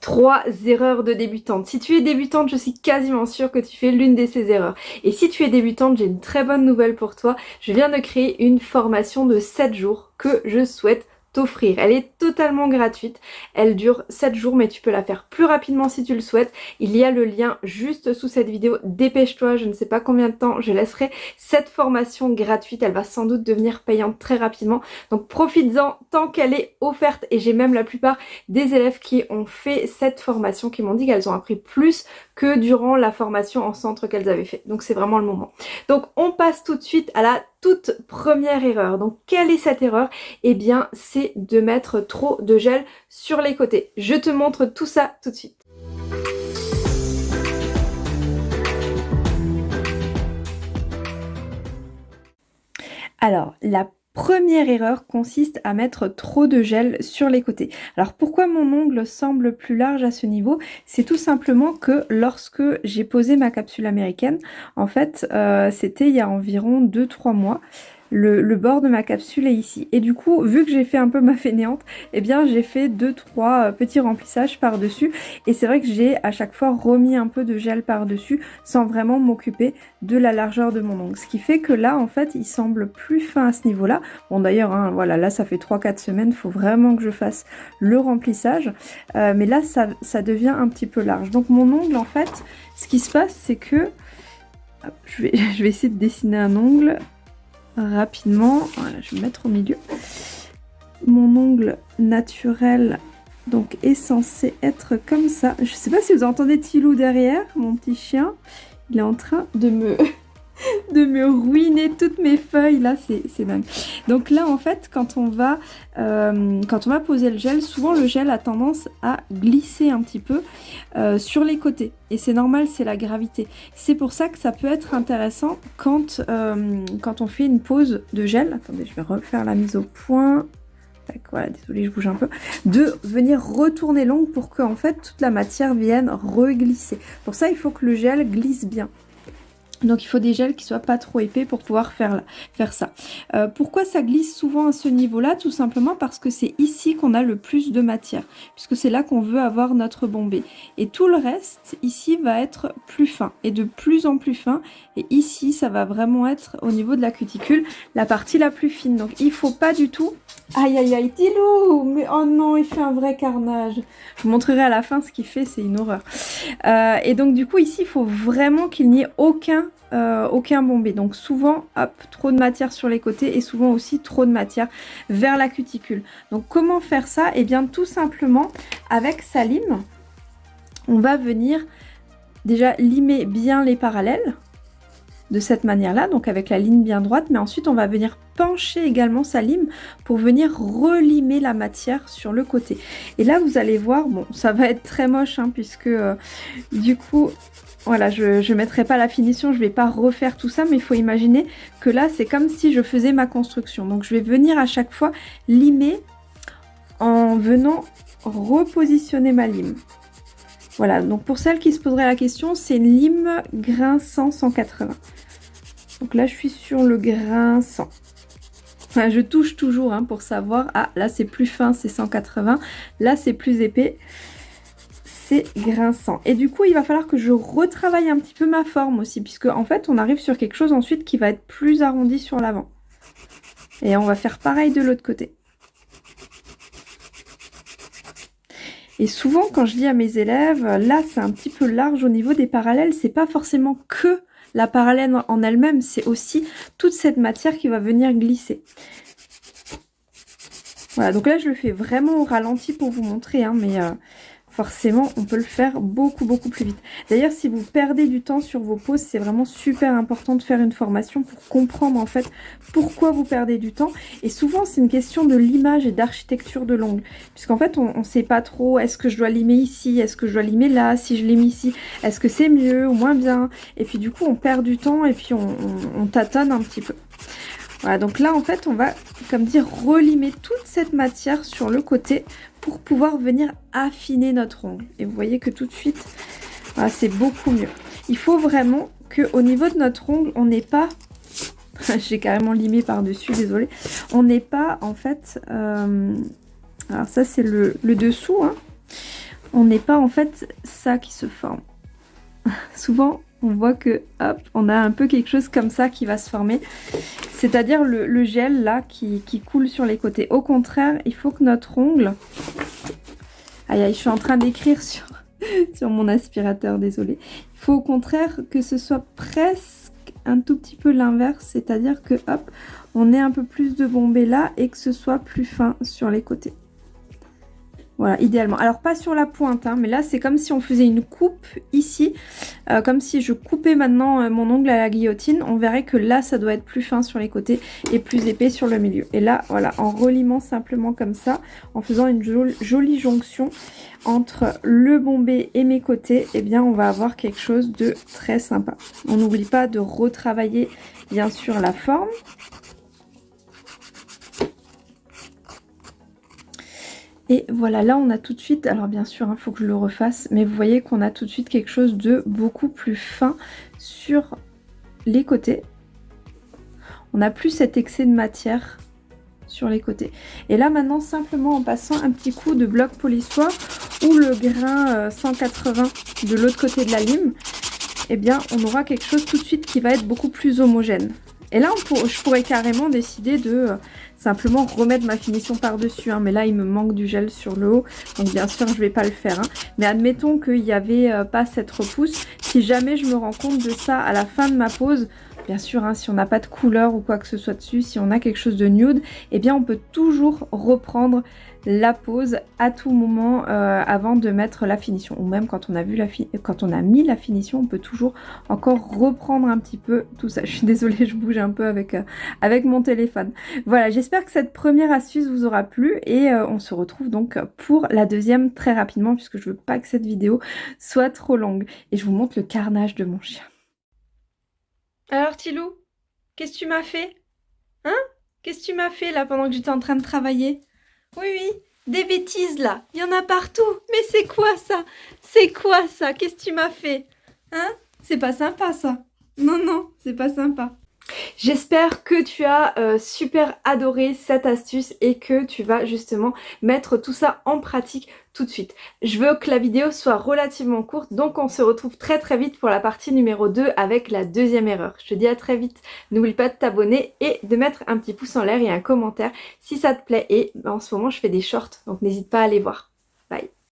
Trois erreurs de débutante. Si tu es débutante, je suis quasiment sûre que tu fais l'une de ces erreurs. Et si tu es débutante, j'ai une très bonne nouvelle pour toi. Je viens de créer une formation de 7 jours que je souhaite t'offrir. Elle est totalement gratuite, elle dure 7 jours mais tu peux la faire plus rapidement si tu le souhaites. Il y a le lien juste sous cette vidéo, dépêche-toi, je ne sais pas combien de temps je laisserai cette formation gratuite, elle va sans doute devenir payante très rapidement. Donc profites-en tant qu'elle est offerte et j'ai même la plupart des élèves qui ont fait cette formation qui m'ont dit qu'elles ont appris plus que durant la formation en centre qu'elles avaient fait. Donc c'est vraiment le moment. Donc on passe tout de suite à la toute première erreur. Donc quelle est cette erreur? Eh bien c'est de mettre trop de gel sur les côtés. Je te montre tout ça tout de suite. Alors, la Première erreur consiste à mettre trop de gel sur les côtés. Alors pourquoi mon ongle semble plus large à ce niveau? C'est tout simplement que lorsque j'ai posé ma capsule américaine, en fait euh, c'était il y a environ 2-3 mois, le, bord de ma capsule est ici. Et du coup, vu que j'ai fait un peu ma fainéante, eh bien j'ai fait deux trois euh, petits remplissages par-dessus. Et c'est vrai que j'ai à chaque fois remis un peu de gel par-dessus sans vraiment m'occuper de la largeur de mon ongle. Ce qui fait que là, en fait, il semble plus fin à ce niveau-là. Bon d'ailleurs, hein, voilà, là ça fait 3-4 semaines, il faut vraiment que je fasse le remplissage. Euh, mais là, ça, devient un petit peu large. Donc mon ongle, en fait, ce qui se passe, c'est que... je vais essayer de dessiner un ongle rapidement. Voilà, je vais mettre au milieu. Mon ongle naturel donc est censé être comme ça. Je sais pas si vous entendez Tilou derrière, mon petit chien. Il est en train de me de me ruiner toutes mes feuilles. Là c'est dingue. Donc là en fait quand on va euh, quand on va poser le gel souvent le gel a tendance à glisser un petit peu euh, sur les côtés. Et c'est normal c'est la gravité. C'est pour ça que ça peut être intéressant quand euh, quand on fait une pose de gel. Attendez je vais refaire la mise au point. Voilà, désolé, je bouge un peu, de venir retourner l'ongle pour que en fait toute la matière vienne reglisser. Pour ça, il faut que le gel glisse bien. Donc il faut des gels qui soient pas trop épais pour pouvoir faire, faire ça. Euh, pourquoi ça glisse souvent à ce niveau-là? Tout simplement parce que c'est ici qu'on a le plus de matière, puisque c'est là qu'on veut avoir notre bombé. Et tout le reste, ici, va être plus fin, et de plus en plus fin. Et ici, ça va vraiment être, au niveau de la cuticule, la partie la plus fine. Donc il faut pas du tout... Aïe aïe aïe, Tilou Mais oh non, il fait un vrai carnage Je vous montrerai à la fin ce qu'il fait, c'est une horreur. Euh, et donc du coup, ici, il faut vraiment qu'il n'y ait aucun euh, aucun bombé. Donc souvent, hop, trop de matière sur les côtés et souvent aussi trop de matière vers la cuticule. Donc comment faire ça? Eh bien tout simplement avec sa lime, on va venir déjà limer bien les parallèles de cette manière-là, donc avec la ligne bien droite, mais ensuite on va venir pencher également sa lime pour venir relimer la matière sur le côté. Et là vous allez voir, bon ça va être très moche hein, puisque euh, du coup voilà, je ne mettrai pas la finition, je vais pas refaire tout ça, mais il faut imaginer que là, c'est comme si je faisais ma construction. Donc je vais venir à chaque fois limer en venant repositionner ma lime. Voilà, donc pour celles qui se poseraient la question, c'est lime grain 100 180. Donc là, je suis sur le grain 100. Je touche toujours hein, pour savoir. Ah, là, c'est plus fin, c'est 180. Là, c'est plus épais grinçant. Et du coup, il va falloir que je retravaille un petit peu ma forme aussi, puisque en fait, on arrive sur quelque chose ensuite qui va être plus arrondi sur l'avant. Et on va faire pareil de l'autre côté. Et souvent, quand je dis à mes élèves, là, c'est un petit peu large au niveau des parallèles. C'est pas forcément que la parallèle en elle-même, c'est aussi toute cette matière qui va venir glisser. Voilà, donc là, je le fais vraiment au ralenti pour vous montrer, hein, mais euh, forcément on peut le faire beaucoup beaucoup plus vite. D'ailleurs si vous perdez du temps sur vos poses, c'est vraiment super important de faire une formation pour comprendre en fait pourquoi vous perdez du temps. Et souvent c'est une question de l'image et d'architecture de l'ongle. Puisqu'en fait on ne sait pas trop est-ce que je dois limer ici, est-ce que je dois limer là, si je lime ici, est-ce que c'est mieux ou moins bien. Et puis du coup on perd du temps et puis on, on tâtonne un petit peu. Voilà, donc là, en fait, on va, comme dire, relimer toute cette matière sur le côté pour pouvoir venir affiner notre ongle. Et vous voyez que tout de suite, c'est beaucoup mieux. Il faut vraiment qu'au niveau de notre ongle, on n'est pas... J'ai carrément limé par-dessus, désolé. On n'est pas, en fait... Euh, alors ça, c'est le, dessous. Hein. on n'est pas en fait ça qui se forme. Souvent, on voit que hop, on a un peu quelque chose comme ça qui va se former. C'est-à-dire le, gel là qui, coule sur les côtés. Au contraire, il faut que notre ongle... Aïe aïe, je suis en train d'écrire sur, mon aspirateur, désolé. Il faut au contraire que ce soit presque un tout petit peu l'inverse. C'est-à-dire que hop, on ait un peu plus de bombé là et que ce soit plus fin sur les côtés. Voilà, idéalement. Alors pas sur la pointe, hein, mais là c'est comme si on faisait une coupe ici. Euh, comme si je coupais maintenant euh, mon ongle à la guillotine. On verrait que là ça doit être plus fin sur les côtés et plus épais sur le milieu. Et là, voilà, en relimant simplement comme ça, en faisant une jolie, jonction entre le bombé et mes côtés, eh bien on va avoir quelque chose de très sympa. On n'oublie pas de retravailler bien sûr la forme. Et voilà, là on a tout de suite, alors bien sûr il hein, faut que je le refasse, mais vous voyez qu'on a tout de suite quelque chose de beaucoup plus fin sur les côtés. On n'a plus cet excès de matière sur les côtés. Et là maintenant simplement en passant un petit coup de bloc polissoir ou le grain 180 euh, de l'autre côté de la lime, eh bien on aura quelque chose tout de suite qui va être beaucoup plus homogène. Et là, je pourrais carrément décider de euh, simplement remettre ma finition par-dessus. Hein. mais là, il me manque du gel sur le haut. Donc bien sûr, je ne vais pas le faire. Hein. Mais admettons qu'il n'y avait euh, pas cette repousse. Si jamais je me rends compte de ça à la fin de ma pause, bien sûr, hein, si on n'a pas de couleur ou quoi que ce soit dessus, si on a quelque chose de nude, eh bien on peut toujours reprendre la pose à tout moment euh, avant de mettre la finition. Ou même quand on a vu la quand on a mis la finition, on peut toujours encore reprendre un petit peu tout ça. Je suis désolée, je bouge un peu avec, euh, avec mon téléphone. Voilà, j'espère que cette première astuce vous aura plu et euh, on se retrouve donc pour la deuxième très rapidement puisque je veux pas que cette vidéo soit trop longue. Et je vous montre le carnage de mon chien. Alors Tilou, qu'est-ce que tu m'as fait? Hein? Qu'est-ce que tu m'as fait là pendant que j'étais en train de travailler? Oui, oui, des bêtises là. Il y en a partout. Mais c'est quoi ça? C'est quoi ça? Qu'est-ce que tu m'as fait? Hein? C'est pas sympa ça. Non, non, c'est pas sympa. J'espère que tu as euh, super adoré cette astuce et que tu vas justement mettre tout ça en pratique tout de suite. Je veux que la vidéo soit relativement courte, donc on se retrouve très très vite pour la partie numéro 2 avec la deuxième erreur. Je te dis à très vite, n'oublie pas de t'abonner et de mettre un petit pouce en l'air et un commentaire si ça te plaît et en ce moment je fais des shorts, donc n'hésite pas à aller voir.